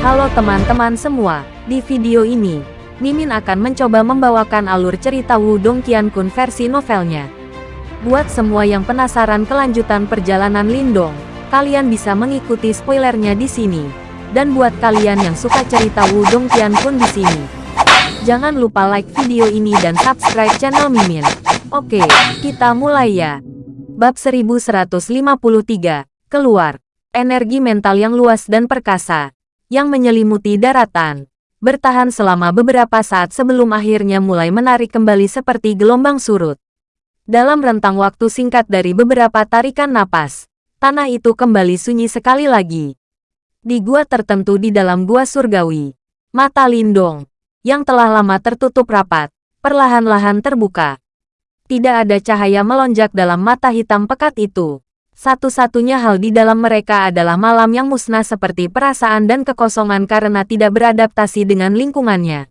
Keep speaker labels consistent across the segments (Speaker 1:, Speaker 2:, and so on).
Speaker 1: Halo teman-teman semua, di video ini, Mimin akan mencoba membawakan alur cerita Wudong Qiankun versi novelnya. Buat semua yang penasaran kelanjutan perjalanan Lindong, kalian bisa mengikuti spoilernya di sini. Dan buat kalian yang suka cerita Wudong Qiankun di sini, jangan lupa like video ini dan subscribe channel Mimin. Oke, kita mulai ya. Bab 1153, keluar. Energi mental yang luas dan perkasa, yang menyelimuti daratan, bertahan selama beberapa saat sebelum akhirnya mulai menarik kembali seperti gelombang surut. Dalam rentang waktu singkat dari beberapa tarikan napas, tanah itu kembali sunyi sekali lagi. Di gua tertentu di dalam gua surgawi, mata Lindong, yang telah lama tertutup rapat, perlahan-lahan terbuka. Tidak ada cahaya melonjak dalam mata hitam pekat itu. Satu-satunya hal di dalam mereka adalah malam yang musnah seperti perasaan dan kekosongan karena tidak beradaptasi dengan lingkungannya.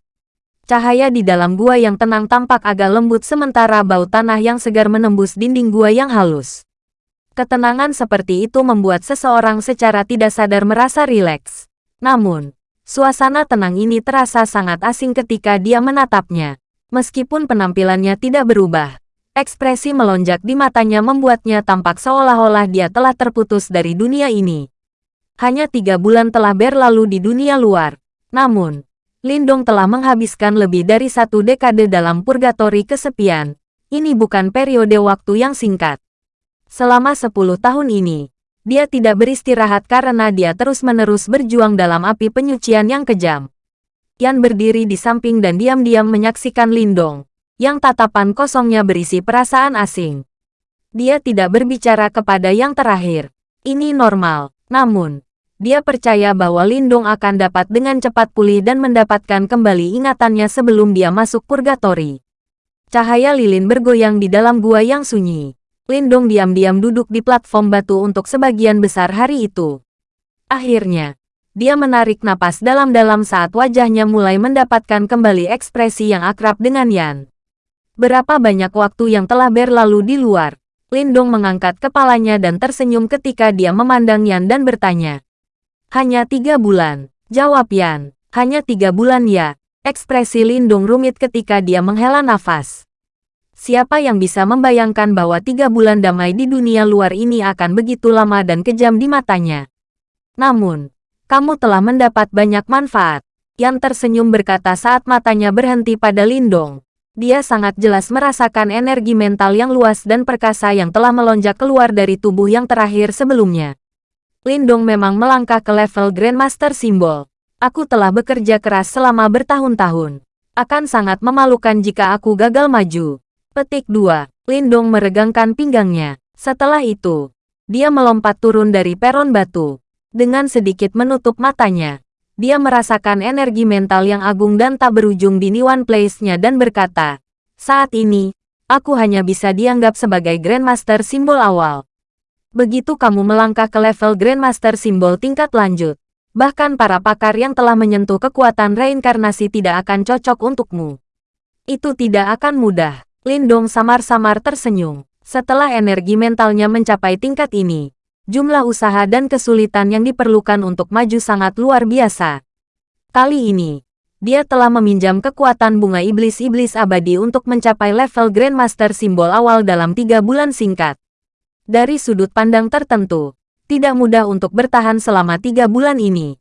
Speaker 1: Cahaya di dalam gua yang tenang tampak agak lembut sementara bau tanah yang segar menembus dinding gua yang halus. Ketenangan seperti itu membuat seseorang secara tidak sadar merasa rileks. Namun, suasana tenang ini terasa sangat asing ketika dia menatapnya. Meskipun penampilannya tidak berubah, Ekspresi melonjak di matanya membuatnya tampak seolah-olah dia telah terputus dari dunia ini. Hanya tiga bulan telah berlalu di dunia luar. Namun, Lindong telah menghabiskan lebih dari satu dekade dalam purgatori kesepian. Ini bukan periode waktu yang singkat. Selama sepuluh tahun ini, dia tidak beristirahat karena dia terus-menerus berjuang dalam api penyucian yang kejam. Yan berdiri di samping dan diam-diam menyaksikan Lindong yang tatapan kosongnya berisi perasaan asing. Dia tidak berbicara kepada yang terakhir. Ini normal, namun, dia percaya bahwa Lindung akan dapat dengan cepat pulih dan mendapatkan kembali ingatannya sebelum dia masuk purgatori. Cahaya lilin bergoyang di dalam gua yang sunyi. Lindung diam-diam duduk di platform batu untuk sebagian besar hari itu. Akhirnya, dia menarik napas dalam-dalam saat wajahnya mulai mendapatkan kembali ekspresi yang akrab dengan Yan. Berapa banyak waktu yang telah berlalu di luar. Lindong mengangkat kepalanya dan tersenyum ketika dia memandang Yan dan bertanya. Hanya tiga bulan. Jawab Yan. Hanya tiga bulan ya. Ekspresi Lindong rumit ketika dia menghela nafas. Siapa yang bisa membayangkan bahwa tiga bulan damai di dunia luar ini akan begitu lama dan kejam di matanya. Namun, kamu telah mendapat banyak manfaat. Yan tersenyum berkata saat matanya berhenti pada Lindong dia sangat jelas merasakan energi mental yang luas dan perkasa yang telah melonjak keluar dari tubuh yang terakhir sebelumnya. Lindong memang melangkah ke level Grandmaster Simbol. Aku telah bekerja keras selama bertahun-tahun. Akan sangat memalukan jika aku gagal maju. Petik 2. Lindong meregangkan pinggangnya. Setelah itu, dia melompat turun dari peron batu. Dengan sedikit menutup matanya, dia merasakan energi mental yang agung dan tak berujung di Niwan Place-nya dan berkata, saat ini, aku hanya bisa dianggap sebagai Grandmaster simbol awal. Begitu kamu melangkah ke level Grandmaster simbol tingkat lanjut, bahkan para pakar yang telah menyentuh kekuatan reinkarnasi tidak akan cocok untukmu. Itu tidak akan mudah. Lindong samar-samar tersenyum. Setelah energi mentalnya mencapai tingkat ini, jumlah usaha dan kesulitan yang diperlukan untuk maju sangat luar biasa. Kali ini, dia telah meminjam kekuatan bunga iblis-iblis abadi untuk mencapai level Grandmaster simbol awal dalam tiga bulan singkat. Dari sudut pandang tertentu, tidak mudah untuk bertahan selama tiga bulan ini.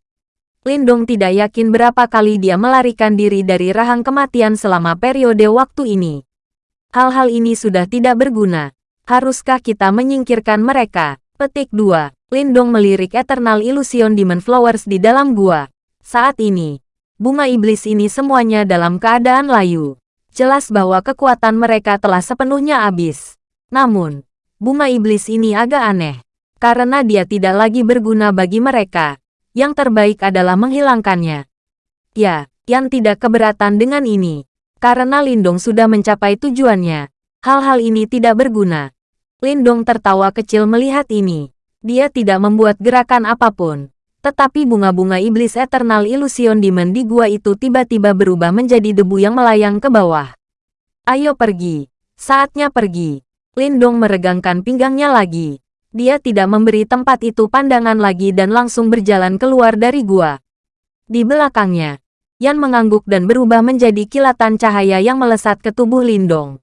Speaker 1: Lindong tidak yakin berapa kali dia melarikan diri dari rahang kematian selama periode waktu ini. Hal-hal ini sudah tidak berguna. Haruskah kita menyingkirkan mereka? Petik 2. Lindong melirik Eternal Illusion Demon Flowers di dalam gua. Saat ini, bunga iblis ini semuanya dalam keadaan layu. Jelas bahwa kekuatan mereka telah sepenuhnya habis. Namun, bunga iblis ini agak aneh. Karena dia tidak lagi berguna bagi mereka. Yang terbaik adalah menghilangkannya. Ya, yang tidak keberatan dengan ini. Karena Lindong sudah mencapai tujuannya. Hal-hal ini tidak berguna. Lindong tertawa kecil melihat ini. Dia tidak membuat gerakan apa pun. Tetapi bunga-bunga iblis Eternal Illusion Demon di gua itu tiba-tiba berubah menjadi debu yang melayang ke bawah. Ayo pergi. Saatnya pergi. Lindong meregangkan pinggangnya lagi. Dia tidak memberi tempat itu pandangan lagi dan langsung berjalan keluar dari gua. Di belakangnya, Yan mengangguk dan berubah menjadi kilatan cahaya yang melesat ke tubuh Lindong.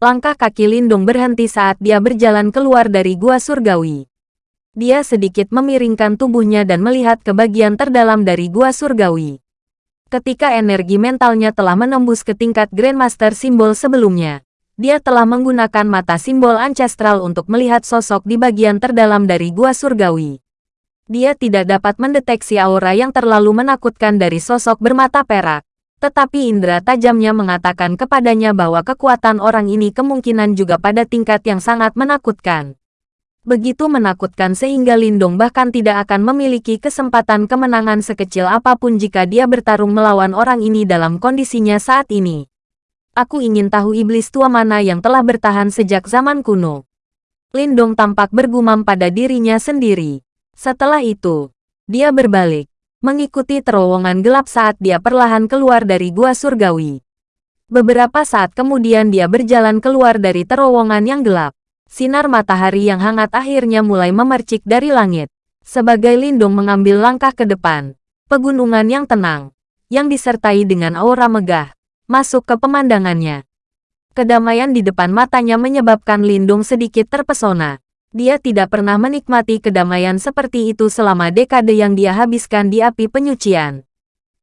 Speaker 1: Langkah kaki Lindong berhenti saat dia berjalan keluar dari gua surgawi. Dia sedikit memiringkan tubuhnya dan melihat ke bagian terdalam dari gua surgawi. Ketika energi mentalnya telah menembus ke tingkat Grandmaster simbol sebelumnya, dia telah menggunakan mata simbol ancestral untuk melihat sosok di bagian terdalam dari gua surgawi. Dia tidak dapat mendeteksi aura yang terlalu menakutkan dari sosok bermata perak. Tetapi indera tajamnya mengatakan kepadanya bahwa kekuatan orang ini kemungkinan juga pada tingkat yang sangat menakutkan. Begitu menakutkan sehingga Lindong bahkan tidak akan memiliki kesempatan kemenangan sekecil apa pun jika dia bertarung melawan orang ini dalam kondisinya saat ini. Aku ingin tahu iblis tua mana yang telah bertahan sejak zaman kuno. Lindong tampak bergumam pada dirinya sendiri. Setelah itu, dia berbalik, mengikuti terowongan gelap saat dia perlahan keluar dari gua surgawi. Beberapa saat kemudian dia berjalan keluar dari terowongan yang gelap. Sinar matahari yang hangat akhirnya mulai memercik dari langit. Sebagai lindung mengambil langkah ke depan, pegunungan yang tenang, yang disertai dengan aura megah, masuk ke pemandangannya. Kedamaian di depan matanya menyebabkan Lindung sedikit terpesona. Dia tidak pernah menikmati kedamaian seperti itu selama dekade yang dia habiskan di api penyucian.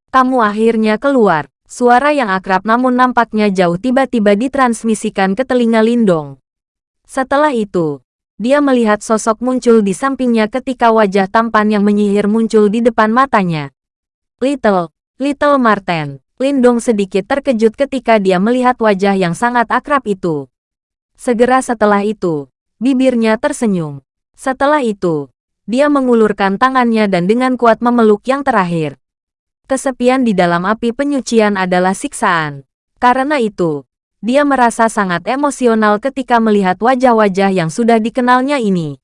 Speaker 1: Kamu akhirnya keluar. Suara yang akrab namun nampaknya jauh tiba-tiba ditransmisikan ke telinga Lindong. Setelah itu, dia melihat sosok muncul di sampingnya ketika wajah tampan yang menyihir muncul di depan matanya. Little, Little Marten. Lindong sedikit terkejut ketika dia melihat wajah yang sangat akrab itu. Segera setelah itu, Bibirnya tersenyum. Setelah itu, dia mengulurkan tangannya dan dengan kuat memeluk yang terakhir. Kesepian di dalam api penyucian adalah siksaan. Karena itu, dia merasa sangat emosional ketika melihat wajah-wajah yang sudah dikenalnya ini.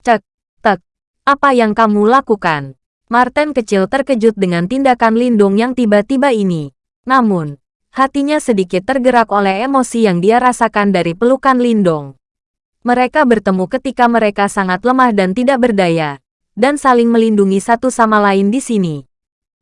Speaker 1: Cek, tek, apa yang kamu lakukan? Martin kecil terkejut dengan tindakan Lindung yang tiba-tiba ini. Namun, hatinya sedikit tergerak oleh emosi yang dia rasakan dari pelukan Lindong. Mereka bertemu ketika mereka sangat lemah dan tidak berdaya, dan saling melindungi satu sama lain di sini.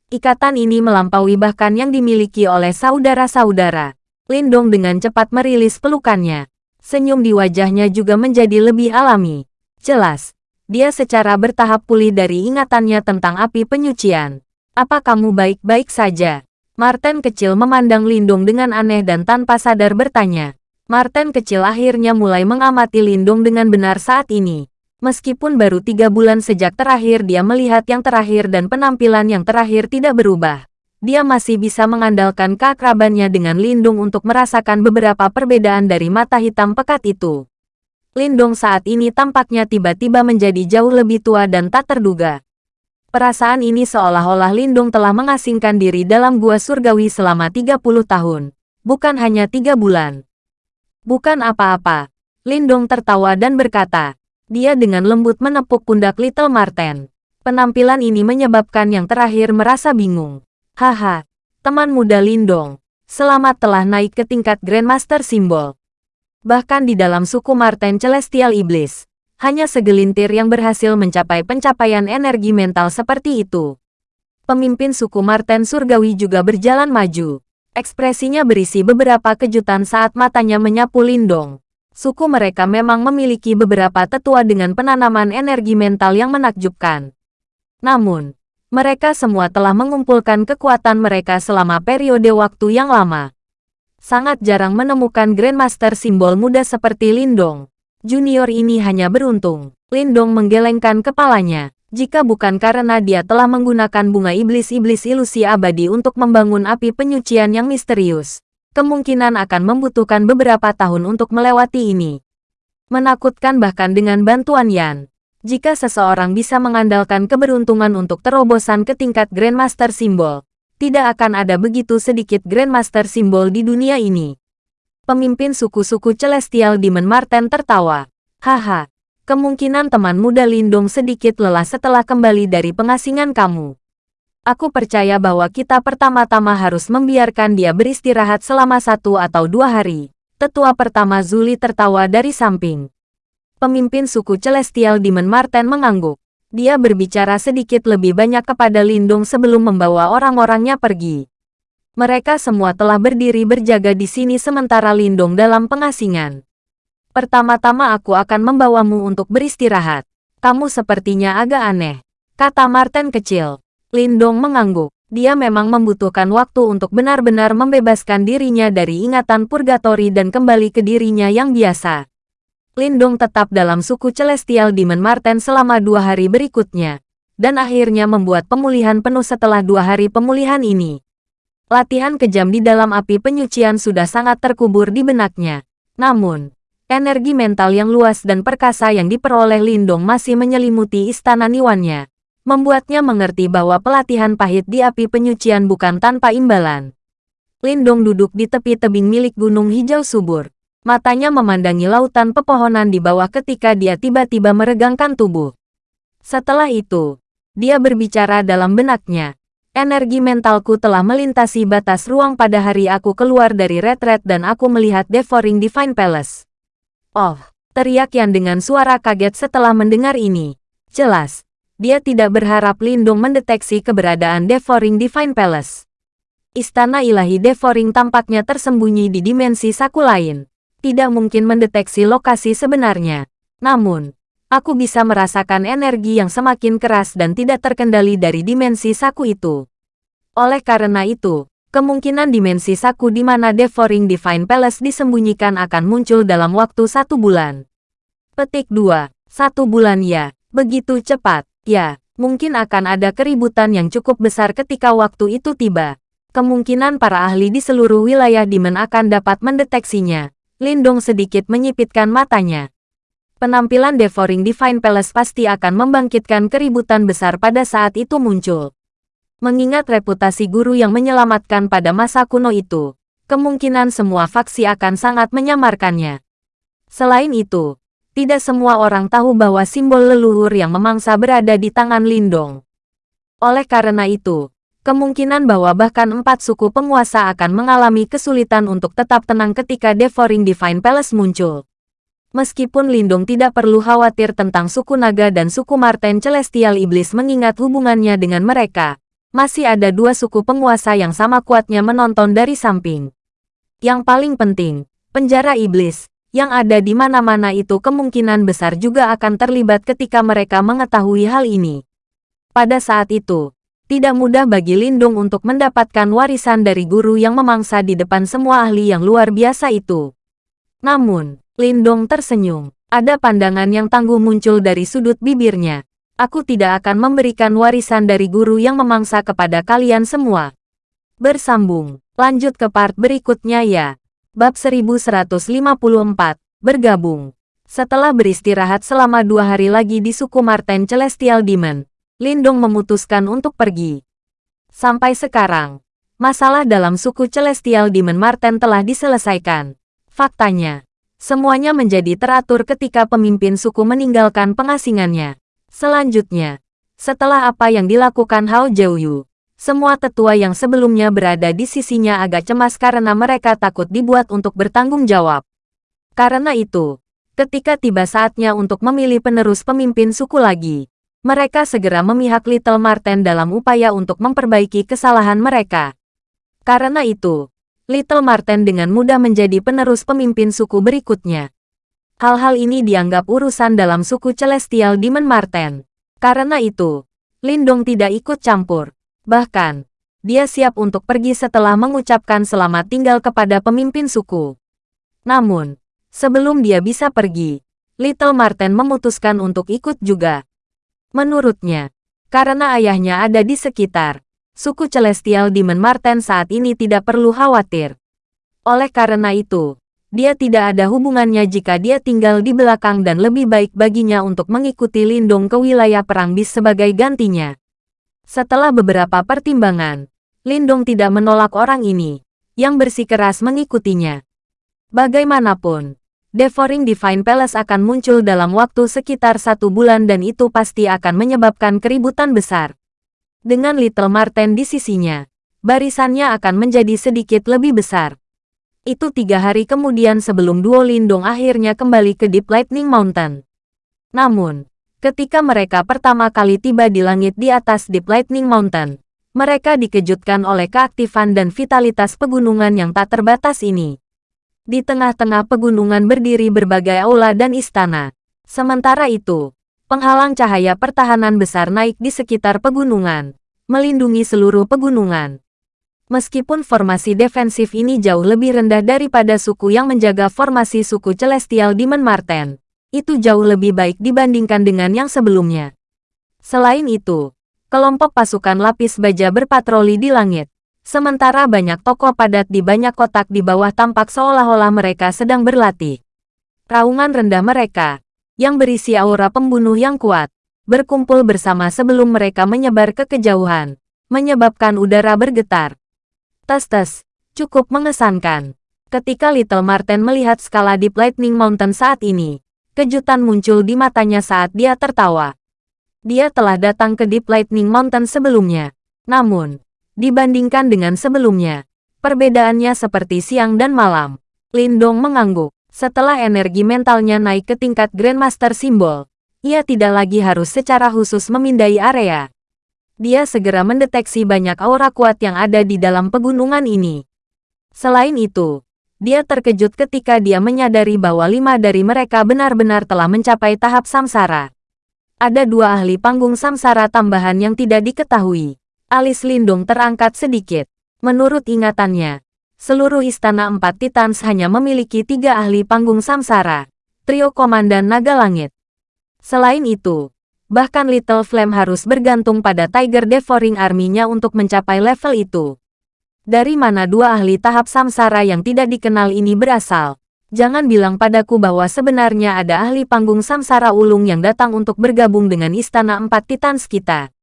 Speaker 1: Ikatan ini melampaui bahkan yang dimiliki oleh saudara-saudara. Lindong dengan cepat merilis pelukannya. Senyum di wajahnya juga menjadi lebih alami. Jelas, dia secara bertahap pulih dari ingatannya tentang api penyucian. Apa kamu baik-baik saja? Martin kecil memandang Lindung dengan aneh dan tanpa sadar bertanya. Martin kecil akhirnya mulai mengamati Lindung dengan benar saat ini. Meskipun baru tiga bulan sejak terakhir dia melihat yang terakhir dan penampilan yang terakhir tidak berubah. Dia masih bisa mengandalkan keakrabannya dengan Lindung untuk merasakan beberapa perbedaan dari mata hitam pekat itu. Lindung saat ini tampaknya tiba-tiba menjadi jauh lebih tua dan tak terduga. Perasaan ini seolah-olah Lindung telah mengasingkan diri dalam gua surgawi selama 30 tahun. Bukan hanya tiga bulan. Bukan apa-apa. Lindong tertawa dan berkata. Dia dengan lembut menepuk pundak Little Marten. Penampilan ini menyebabkan yang terakhir merasa bingung. Haha, teman muda Lindong. Selamat telah naik ke tingkat Grandmaster Simbol. Bahkan di dalam suku Marten Celestial Iblis, hanya segelintir yang berhasil mencapai pencapaian energi mental seperti itu. Pemimpin suku Marten Surgawi juga berjalan maju. Ekspresinya berisi beberapa kejutan saat matanya menyapu Lindong. Suku mereka memang memiliki beberapa tetua dengan penanaman energi mental yang menakjubkan. Namun, mereka semua telah mengumpulkan kekuatan mereka selama periode waktu yang lama. Sangat jarang menemukan Grandmaster simbol muda seperti Lindong. Junior ini hanya beruntung. Lindong menggelengkan kepalanya. Jika bukan karena dia telah menggunakan bunga iblis-iblis ilusi abadi untuk membangun api penyucian yang misterius, kemungkinan akan membutuhkan beberapa tahun untuk melewati ini. Menakutkan bahkan dengan bantuan Yan. Jika seseorang bisa mengandalkan keberuntungan untuk terobosan ke tingkat Grandmaster Simbol, tidak akan ada begitu sedikit Grandmaster Simbol di dunia ini. Pemimpin suku-suku Celestial Demon Marten tertawa. Haha, Kemungkinan teman muda Lindung sedikit lelah setelah kembali dari pengasingan kamu. Aku percaya bahwa kita pertama-tama harus membiarkan dia beristirahat selama satu atau dua hari. Tetua pertama Zuli tertawa dari samping. Pemimpin suku Celestial Demon Marten mengangguk. Dia berbicara sedikit lebih banyak kepada Lindung sebelum membawa orang-orangnya pergi. Mereka semua telah berdiri berjaga di sini sementara Lindung dalam pengasingan. Pertama-tama aku akan membawamu untuk beristirahat. Kamu sepertinya agak aneh, kata Martin kecil. Lindong mengangguk. Dia memang membutuhkan waktu untuk benar-benar membebaskan dirinya dari ingatan purgatori dan kembali ke dirinya yang biasa. Lindong tetap dalam suku Celestial Demon Marten selama dua hari berikutnya, dan akhirnya membuat pemulihan penuh setelah dua hari pemulihan ini. Latihan kejam di dalam api penyucian sudah sangat terkubur di benaknya. Namun, energi mental yang luas dan perkasa yang diperoleh Lindong masih menyelimuti istana Niwannya, membuatnya mengerti bahwa pelatihan pahit di api penyucian bukan tanpa imbalan. Lindong duduk di tepi tebing milik gunung hijau subur, Matanya memandangi lautan pepohonan di bawah ketika dia tiba-tiba meregangkan tubuh. Setelah itu, dia berbicara dalam benaknya. Energi mentalku telah melintasi batas ruang pada hari aku keluar dari retret dan aku melihat Devouring Divine Palace. Oh, teriak Yan dengan suara kaget setelah mendengar ini. Jelas, dia tidak berharap Lindung mendeteksi keberadaan Devouring Divine Palace. Istana ilahi Devouring tampaknya tersembunyi di dimensi saku lain tidak mungkin mendeteksi lokasi sebenarnya. Namun, aku bisa merasakan energi yang semakin keras dan tidak terkendali dari dimensi saku itu. Oleh karena itu, kemungkinan dimensi saku di mana Devouring Divine Palace disembunyikan akan muncul dalam waktu satu bulan. Petik 2. Satu bulan ya, begitu cepat, ya, mungkin akan ada keributan yang cukup besar ketika waktu itu tiba. Kemungkinan para ahli di seluruh wilayah Demon akan dapat mendeteksinya. Lindong sedikit menyipitkan matanya. Penampilan Devouring Divine Palace pasti akan membangkitkan keributan besar pada saat itu muncul. Mengingat reputasi guru yang menyelamatkan pada masa kuno itu, kemungkinan semua faksi akan sangat menyamarkannya. Selain itu, tidak semua orang tahu bahwa simbol leluhur yang memangsa berada di tangan Lindong. Oleh karena itu, Kemungkinan bahwa bahkan empat suku penguasa akan mengalami kesulitan untuk tetap tenang ketika Devouring Divine Palace muncul. Meskipun Lindung tidak perlu khawatir tentang suku naga dan suku Marten Celestial Iblis mengingat hubungannya dengan mereka, masih ada dua suku penguasa yang sama kuatnya menonton dari samping. Yang paling penting, penjara iblis, yang ada di mana-mana itu kemungkinan besar juga akan terlibat ketika mereka mengetahui hal ini. Pada saat itu, tidak mudah bagi Lindung untuk mendapatkan warisan dari guru yang memangsa di depan semua ahli yang luar biasa itu. Namun, Lindong tersenyum. Ada pandangan yang tangguh muncul dari sudut bibirnya. Aku tidak akan memberikan warisan dari guru yang memangsa kepada kalian semua. Bersambung. Lanjut ke part berikutnya ya. Bab 1154. Bergabung. Setelah beristirahat selama dua hari lagi di suku Marten Celestial Demon, Lindong memutuskan untuk pergi. Sampai sekarang, masalah dalam suku Celestial Demon Marten telah diselesaikan. Faktanya, semuanya menjadi teratur ketika pemimpin suku meninggalkan pengasingannya. Selanjutnya, setelah apa yang dilakukan Hao Jiuyu, semua tetua yang sebelumnya berada di sisinya agak cemas karena mereka takut dibuat untuk bertanggung jawab. Karena itu, ketika tiba saatnya untuk memilih penerus pemimpin suku lagi, mereka segera memihak Little Marten dalam upaya untuk memperbaiki kesalahan mereka. Karena itu, Little Marten dengan mudah menjadi penerus pemimpin suku berikutnya. Hal-hal ini dianggap urusan dalam suku Celestial Demon Marten. Karena itu, Lindong tidak ikut campur. Bahkan, dia siap untuk pergi setelah mengucapkan selamat tinggal kepada pemimpin suku. Namun, sebelum dia bisa pergi, Little Marten memutuskan untuk ikut juga. Menurutnya, karena ayahnya ada di sekitar, suku Celestial Demon Marten saat ini tidak perlu khawatir. Oleh karena itu, dia tidak ada hubungannya jika dia tinggal di belakang dan lebih baik baginya untuk mengikuti Lindung ke wilayah Perang Bis sebagai gantinya. Setelah beberapa pertimbangan, Lindung tidak menolak orang ini, yang bersikeras mengikutinya. Bagaimanapun, Devouring Divine Palace akan muncul dalam waktu sekitar satu bulan dan itu pasti akan menyebabkan keributan besar. Dengan Little Marten di sisinya, barisannya akan menjadi sedikit lebih besar. Itu tiga hari kemudian sebelum Duo Lindong akhirnya kembali ke Deep Lightning Mountain. Namun, Ketika mereka pertama kali tiba di langit di atas Deep Lightning Mountain, mereka dikejutkan oleh keaktifan dan vitalitas pegunungan yang tak terbatas ini. Di tengah-tengah pegunungan berdiri berbagai aula dan istana. Sementara itu, penghalang cahaya pertahanan besar naik di sekitar pegunungan, melindungi seluruh pegunungan. Meskipun formasi defensif ini jauh lebih rendah daripada suku yang menjaga formasi suku Celestial Demon Marten, itu jauh lebih baik dibandingkan dengan yang sebelumnya. Selain itu, kelompok pasukan lapis baja berpatroli di langit, sementara banyak tokoh padat di banyak kotak di bawah tampak seolah-olah mereka sedang berlatih. Raungan rendah mereka, yang berisi aura pembunuh yang kuat, berkumpul bersama sebelum mereka menyebar ke kejauhan, menyebabkan udara bergetar. Tes-tes, cukup mengesankan. Ketika Little Marten melihat skala Deep Lightning Mountain saat ini, kejutan muncul di matanya saat dia tertawa. Dia telah datang ke Deep Lightning Mountain sebelumnya. Namun, dibandingkan dengan sebelumnya, perbedaannya seperti siang dan malam. Lindong mengangguk. Setelah energi mentalnya naik ke tingkat Grandmaster Simbol, ia tidak lagi harus secara khusus memindai area dia segera mendeteksi banyak aura kuat yang ada di dalam pegunungan ini. Selain itu, dia terkejut ketika dia menyadari bahwa lima dari mereka benar-benar telah mencapai tahap samsara. Ada dua ahli panggung samsara tambahan yang tidak diketahui. Alis Lindung terangkat sedikit. Menurut ingatannya, seluruh istana empat titans hanya memiliki tiga ahli panggung samsara, trio komandan naga langit. Selain itu, Bahkan Little Flame harus bergantung pada Tiger Devouring Army-nya untuk mencapai level itu. Dari mana dua ahli tahap samsara yang tidak dikenal ini berasal? Jangan bilang padaku bahwa sebenarnya ada ahli panggung samsara ulung yang datang untuk bergabung dengan Istana Empat Titans kita.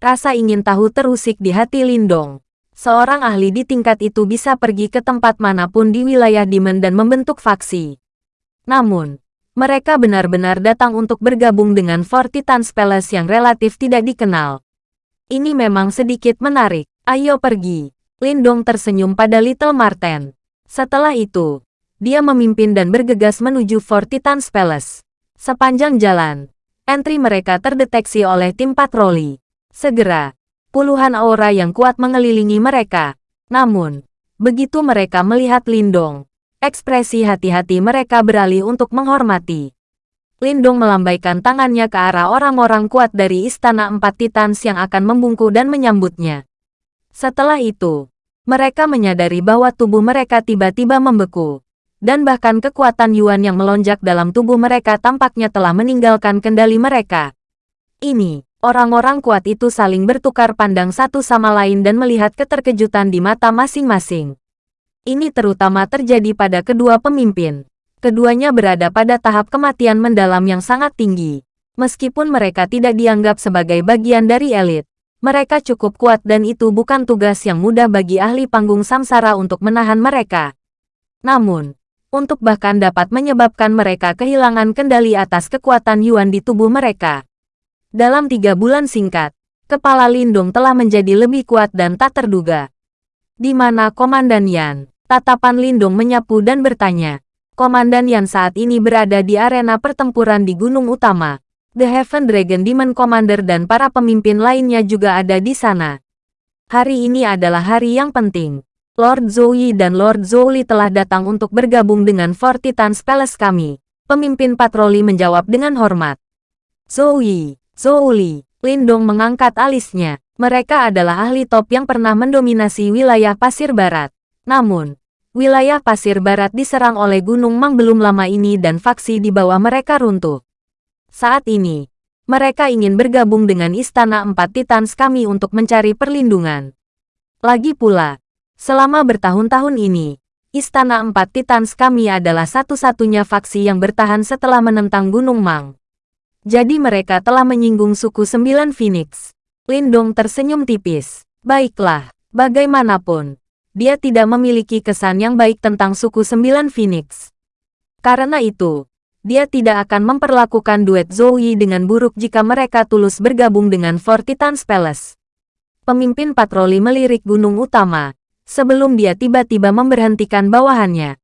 Speaker 1: Rasa ingin tahu terusik di hati Lindong. Seorang ahli di tingkat itu bisa pergi ke tempat mana pun di wilayah Demon dan membentuk faksi. Namun, mereka benar-benar datang untuk bergabung dengan Four Titans Palace yang relatif tidak dikenal. Ini memang sedikit menarik. Ayo pergi. Lindong tersenyum pada Little Marten. Setelah itu, dia memimpin dan bergegas menuju Four Titans Palace. Sepanjang jalan, entry mereka terdeteksi oleh tim patroli. Segera, puluhan aura yang kuat mengelilingi mereka. Namun, begitu mereka melihat Lindong, Ekspresi hati-hati mereka beralih untuk menghormati. Lindung melambaikan tangannya ke arah orang-orang kuat dari Istana Empat Titans yang akan membungku dan menyambutnya. Setelah itu, mereka menyadari bahwa tubuh mereka tiba-tiba membeku. Dan bahkan kekuatan Yuan yang melonjak dalam tubuh mereka tampaknya telah meninggalkan kendali mereka. Ini, orang-orang kuat itu saling bertukar pandang satu sama lain dan melihat keterkejutan di mata masing-masing. Ini terutama terjadi pada kedua pemimpin. Keduanya berada pada tahap kematian mendalam yang sangat tinggi. Meskipun mereka tidak dianggap sebagai bagian dari elit, mereka cukup kuat dan itu bukan tugas yang mudah bagi ahli panggung samsara untuk menahan mereka. Namun, untuk bahkan dapat menyebabkan mereka kehilangan kendali atas kekuatan Yuan di tubuh mereka. Dalam tiga bulan singkat, kepala Lindung telah menjadi lebih kuat dan tak terduga. Di mana Komandan Yan? Tatapan Lindung menyapu dan bertanya. Komandan Yan saat ini berada di arena pertempuran di Gunung Utama. The Heaven Dragon Demon Commander dan para pemimpin lainnya juga ada di sana. Hari ini adalah hari yang penting. Lord Zoe dan Lord Zoli telah datang untuk bergabung dengan Four Titans Palace kami. Pemimpin patroli menjawab dengan hormat. Zoe, Zoli, Lindong mengangkat alisnya. Mereka adalah ahli top yang pernah mendominasi wilayah pasir barat. Namun, Wilayah pasir barat diserang oleh Gunung Mang belum lama ini dan faksi di bawah mereka runtuh. Saat ini, mereka ingin bergabung dengan Istana Empat Titans kami untuk mencari perlindungan. Lagi pula, selama bertahun-tahun ini, Istana Empat Titans kami adalah satu-satunya faksi yang bertahan setelah menentang Gunung Mang. Jadi mereka telah menyinggung suku Sembilan Phoenix. Lindong tersenyum tipis. Baiklah, bagaimanapun, dia tidak memiliki kesan yang baik tentang suku Sembilan Phoenix. Karena itu, dia tidak akan memperlakukan duet Zoe dengan buruk jika mereka tulus bergabung dengan Four Titans Palace. Pemimpin patroli melirik gunung utama, sebelum dia tiba-tiba memberhentikan bawahannya.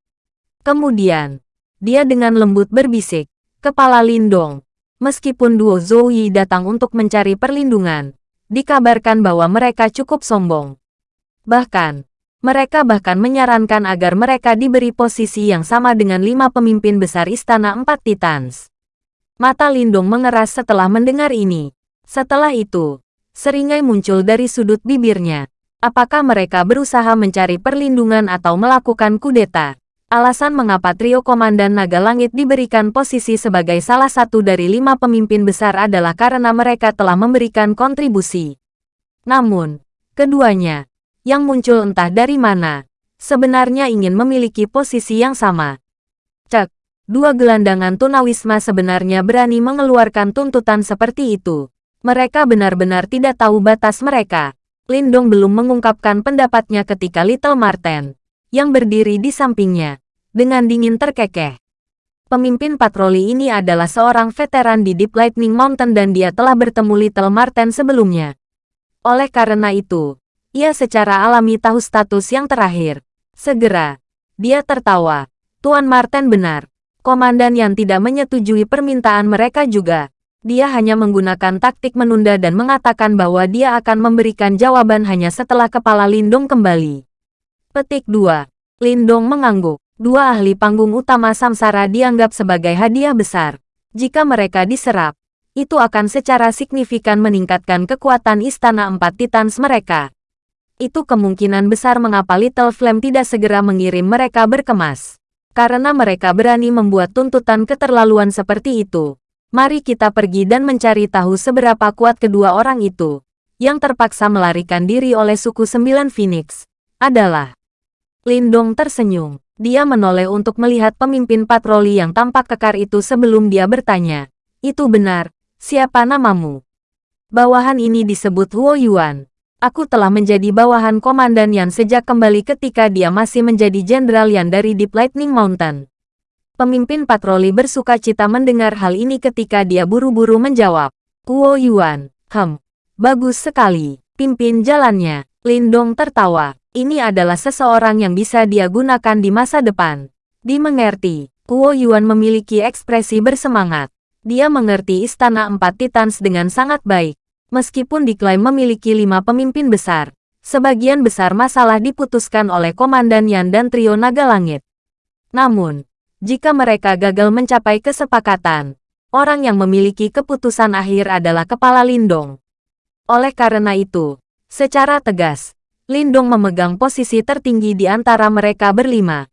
Speaker 1: Kemudian, dia dengan lembut berbisik, Kepala Lindong, Meskipun duo Yi datang untuk mencari perlindungan, dikabarkan bahwa mereka cukup sombong. Bahkan, mereka bahkan menyarankan agar mereka diberi posisi yang sama dengan lima pemimpin besar Istana Empat Titans. Mata Lindung mengeras setelah mendengar ini. Setelah itu, seringai muncul dari sudut bibirnya. Apakah mereka berusaha mencari perlindungan atau melakukan kudeta? Alasan mengapa trio Komandan Naga Langit diberikan posisi sebagai salah satu dari lima pemimpin besar adalah karena mereka telah memberikan kontribusi. Namun, keduanya, yang muncul entah dari mana, sebenarnya ingin memiliki posisi yang sama. Cek, dua gelandangan tunawisma sebenarnya berani mengeluarkan tuntutan seperti itu. Mereka benar-benar tidak tahu batas mereka. Lindong belum mengungkapkan pendapatnya ketika Little Marten yang berdiri di sampingnya, dengan dingin terkekeh. Pemimpin patroli ini adalah seorang veteran di Deep Lightning Mountain dan dia telah bertemu Little Marten sebelumnya. Oleh karena itu, ia secara alami tahu status yang terakhir. Segera, dia tertawa. Tuan Marten benar. Komandan yang tidak menyetujui permintaan mereka juga. Dia hanya menggunakan taktik menunda dan mengatakan bahwa dia akan memberikan jawaban hanya setelah kepala Lindung kembali. Petik 2. Lindong mengangguk. Dua ahli panggung utama Samsara dianggap sebagai hadiah besar. Jika mereka diserap, itu akan secara signifikan meningkatkan kekuatan Istana Empat Titans mereka. Itu kemungkinan besar mengapa Little Flame tidak segera mengirim mereka berkemas. Karena mereka berani membuat tuntutan keterlaluan seperti itu. Mari kita pergi dan mencari tahu seberapa kuat kedua orang itu. Yang terpaksa melarikan diri oleh suku Sembilan Phoenix. Adalah Lindong tersenyum. Dia menoleh untuk melihat pemimpin patroli yang tampak kekar itu sebelum dia bertanya. Itu benar, siapa namamu? Bawahan ini disebut Huo Yuan. Aku telah menjadi bawahan Komandan Yan sejak kembali ketika dia masih menjadi Jenderal Yan dari Deep Lightning Mountain. Pemimpin patroli bersuka cita mendengar hal ini ketika dia buru-buru menjawab. Huo Yuan, hem, bagus sekali, pimpin jalannya. Lindong tertawa. Ini adalah seseorang yang bisa dia gunakan di masa depan. Dimengerti, Kuo Yuan memiliki ekspresi bersemangat. Dia mengerti Istana Empat Titans dengan sangat baik. Meskipun diklaim memiliki lima pemimpin besar, sebagian besar masalah diputuskan oleh Komandan Yan dan Trio Naga Langit. Namun, jika mereka gagal mencapai kesepakatan, orang yang memiliki keputusan akhir adalah Kepala Lindong. Oleh karena itu, secara tegas, Lindong memegang posisi tertinggi di antara mereka berlima.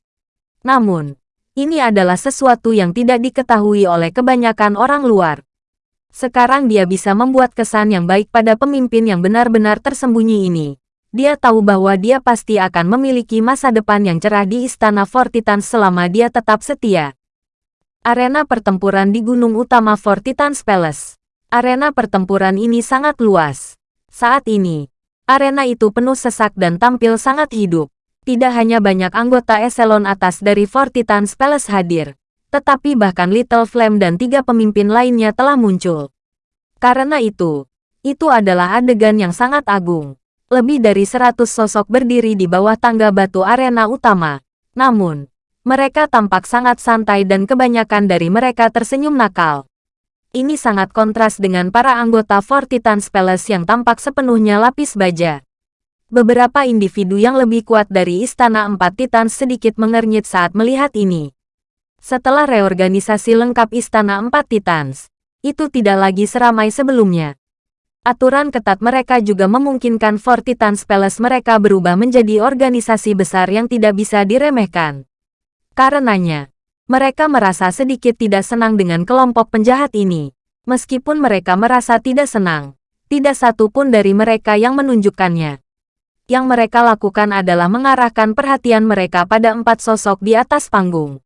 Speaker 1: Namun, ini adalah sesuatu yang tidak diketahui oleh kebanyakan orang luar. Sekarang dia bisa membuat kesan yang baik pada pemimpin yang benar-benar tersembunyi ini. Dia tahu bahwa dia pasti akan memiliki masa depan yang cerah di Istana Fortitans selama dia tetap setia. Arena pertempuran di Gunung Utama Fortitans Palace. Arena pertempuran ini sangat luas. Saat ini, Arena itu penuh sesak dan tampil sangat hidup. Tidak hanya banyak anggota eselon atas dari Fortitans Palace hadir, tetapi bahkan Little Flame dan tiga pemimpin lainnya telah muncul. Karena itu, itu adalah adegan yang sangat agung. Lebih dari seratus sosok berdiri di bawah tangga batu arena utama. Namun, mereka tampak sangat santai dan kebanyakan dari mereka tersenyum nakal. Ini sangat kontras dengan para anggota Fortitans Palace yang tampak sepenuhnya lapis baja. Beberapa individu yang lebih kuat dari Istana Empat Titans sedikit mengernyit saat melihat ini. Setelah reorganisasi lengkap Istana Empat Titans, itu tidak lagi seramai sebelumnya. Aturan ketat mereka juga memungkinkan Fortitans Palace mereka berubah menjadi organisasi besar yang tidak bisa diremehkan. Karenanya, mereka merasa sedikit tidak senang dengan kelompok penjahat ini. Meskipun mereka merasa tidak senang, tidak satu pun dari mereka yang menunjukkannya. Yang mereka lakukan adalah mengarahkan perhatian mereka pada empat sosok di atas panggung.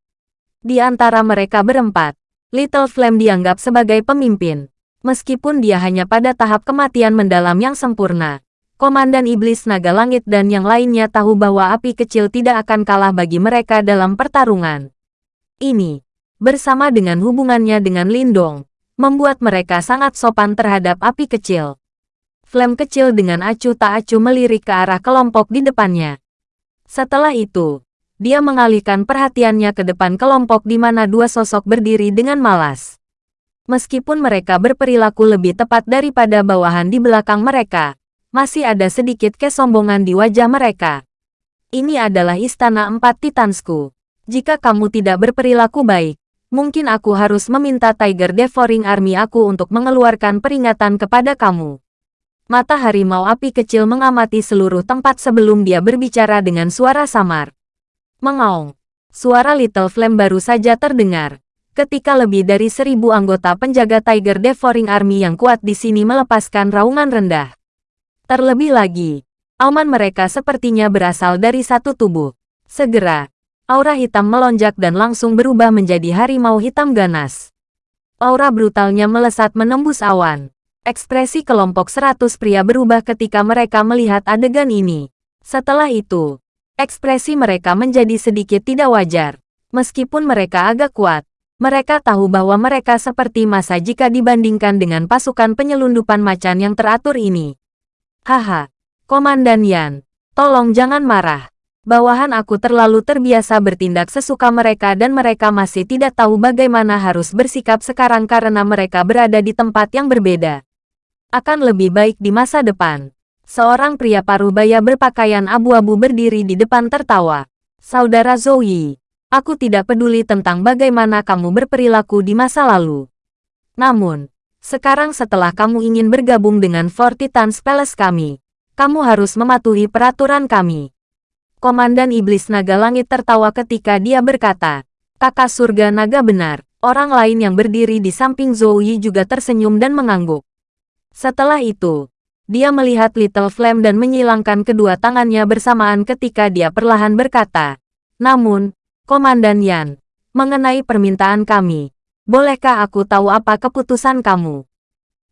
Speaker 1: Di antara mereka berempat, Little Flame dianggap sebagai pemimpin. Meskipun dia hanya pada tahap kematian mendalam yang sempurna, Komandan Iblis Naga Langit dan yang lainnya tahu bahwa api kecil tidak akan kalah bagi mereka dalam pertarungan. Ini, bersama dengan hubungannya dengan Lindong, membuat mereka sangat sopan terhadap api kecil. Flame kecil dengan acuh tak acuh melirik ke arah kelompok di depannya. Setelah itu, dia mengalihkan perhatiannya ke depan kelompok di mana dua sosok berdiri dengan malas. Meskipun mereka berperilaku lebih tepat daripada bawahan di belakang mereka, masih ada sedikit kesombongan di wajah mereka. Ini adalah istana empat titansku. Jika kamu tidak berperilaku baik, mungkin aku harus meminta Tiger Devouring Army aku untuk mengeluarkan peringatan kepada kamu. Mata harimau api kecil mengamati seluruh tempat sebelum dia berbicara dengan suara samar. Mengaung. Suara Little Flame baru saja terdengar. Ketika lebih dari seribu anggota penjaga Tiger Devouring Army yang kuat di sini melepaskan raungan rendah. Terlebih lagi, auman mereka sepertinya berasal dari satu tubuh. Segera, aura hitam melonjak dan langsung berubah menjadi harimau hitam ganas. Aura brutalnya melesat menembus awan. Ekspresi kelompok seratus pria berubah ketika mereka melihat adegan ini. Setelah itu, Ekspresi mereka menjadi sedikit tidak wajar. Meskipun mereka agak kuat, mereka tahu bahwa mereka seperti masa jika dibandingkan dengan pasukan penyelundupan macan yang teratur ini. Haha, Komandan Yan, tolong jangan marah. Bawahan aku terlalu terbiasa bertindak sesuka mereka dan mereka masih tidak tahu bagaimana harus bersikap sekarang karena mereka berada di tempat yang berbeda. Akan lebih baik di masa depan. Seorang pria parubaya berpakaian abu-abu berdiri di depan tertawa. Saudara Zoe, aku tidak peduli tentang bagaimana kamu berperilaku di masa lalu. Namun, sekarang setelah kamu ingin bergabung dengan Fortitans Palace kami, kamu harus mematuhi peraturan kami. Komandan Iblis Naga Langit tertawa ketika dia berkata, kakak surga naga benar. Orang lain yang berdiri di samping Zoe juga tersenyum dan mengangguk. Setelah itu, dia melihat Little Flame dan menyilangkan kedua tangannya bersamaan ketika dia perlahan berkata, Namun, Komandan Yan, mengenai permintaan kami, bolehkah aku tahu apa keputusan kamu?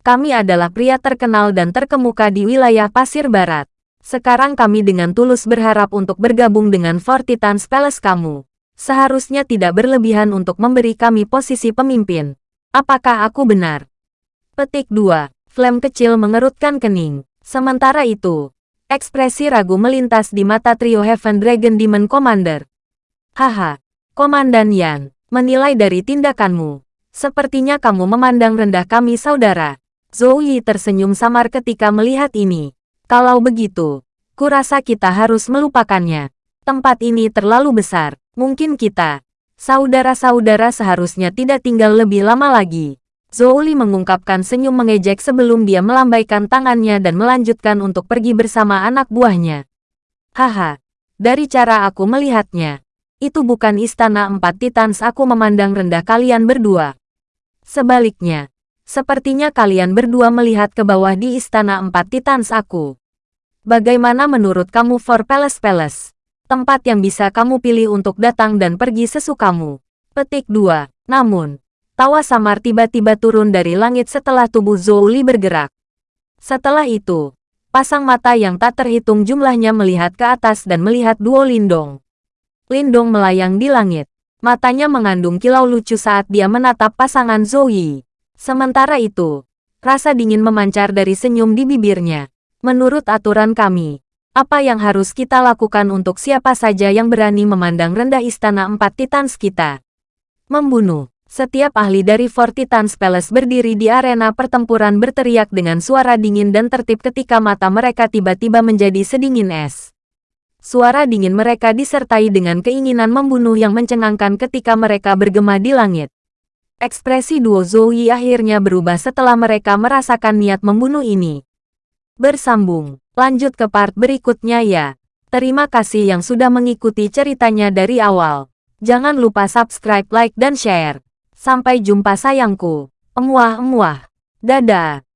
Speaker 1: Kami adalah pria terkenal dan terkemuka di wilayah Pasir Barat. Sekarang kami dengan tulus berharap untuk bergabung dengan Fortitans Palace kamu. Seharusnya tidak berlebihan untuk memberi kami posisi pemimpin. Apakah aku benar? Petik 2. Flame kecil mengerutkan kening. Sementara itu, ekspresi ragu melintas di mata trio Heaven Dragon Demon Commander. Haha, Komandan Yan, menilai dari tindakanmu. Sepertinya kamu memandang rendah kami saudara. Zoe tersenyum samar ketika melihat ini. Kalau begitu, kurasa kita harus melupakannya. Tempat ini terlalu besar. Mungkin kita, saudara-saudara seharusnya tidak tinggal lebih lama lagi. Zhou Li mengungkapkan senyum mengejek sebelum dia melambaikan tangannya dan melanjutkan untuk pergi bersama anak buahnya. Haha, dari cara aku melihatnya, itu bukan istana empat titans aku memandang rendah kalian berdua. Sebaliknya, sepertinya kalian berdua melihat ke bawah di istana empat titans aku. Bagaimana menurut kamu for Palace Palace? Tempat yang bisa kamu pilih untuk datang dan pergi sesukamu. Petik 2. Namun, Tawa samar tiba-tiba turun dari langit setelah tubuh Zhou Li bergerak. Setelah itu, pasang mata yang tak terhitung jumlahnya melihat ke atas dan melihat duo Lindong. Lindong melayang di langit. Matanya mengandung kilau lucu saat dia menatap pasangan Yi. Sementara itu, rasa dingin memancar dari senyum di bibirnya. Menurut aturan kami, apa yang harus kita lakukan untuk siapa saja yang berani memandang rendah istana empat titans kita? Membunuh. Setiap ahli dari Fortitans Palace berdiri di arena pertempuran berteriak dengan suara dingin dan tertib ketika mata mereka tiba-tiba menjadi sedingin es. Suara dingin mereka disertai dengan keinginan membunuh yang mencengangkan ketika mereka bergema di langit. Ekspresi duo Zoe akhirnya berubah setelah mereka merasakan niat membunuh ini. Bersambung, lanjut ke part berikutnya ya. Terima kasih yang sudah mengikuti ceritanya dari awal. Jangan lupa subscribe, like, dan share. Sampai jumpa sayangku. Emuah-emuah. Dadah.